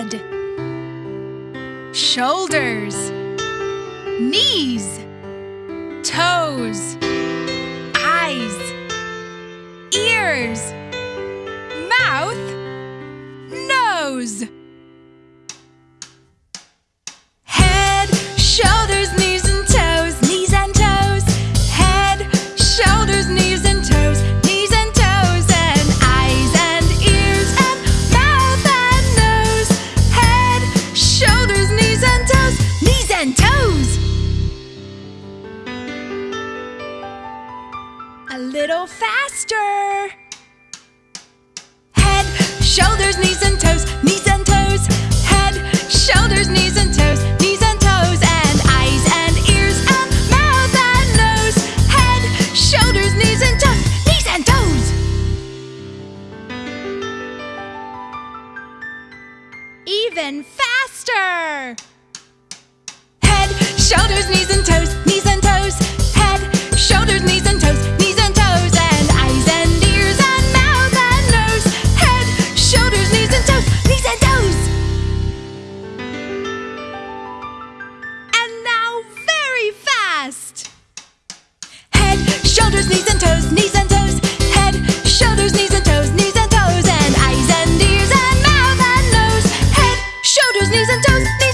head, shoulders, knees, toes, eyes, ears, mouth, nose. Head, shoulders, and toes. A little faster. Head, shoulders, knees and toes, knees and toes. Head, shoulders, knees and toes, knees and toes, and eyes and ears and mouth and nose. Head, shoulders, knees and toes, knees and toes. Even faster. Shoulders, knees and toes, knees and toes. Head, shoulders, knees and toes, knees and toes. And eyes and ears and mouth and nose. Head, shoulders, knees and toes, knees and toes. And now very fast. Head, shoulders, knees and toes, knees and toes. Head, shoulders, knees and toes, knees and toes. And eyes and ears and mouth and nose. Head, shoulders, knees and toes, knees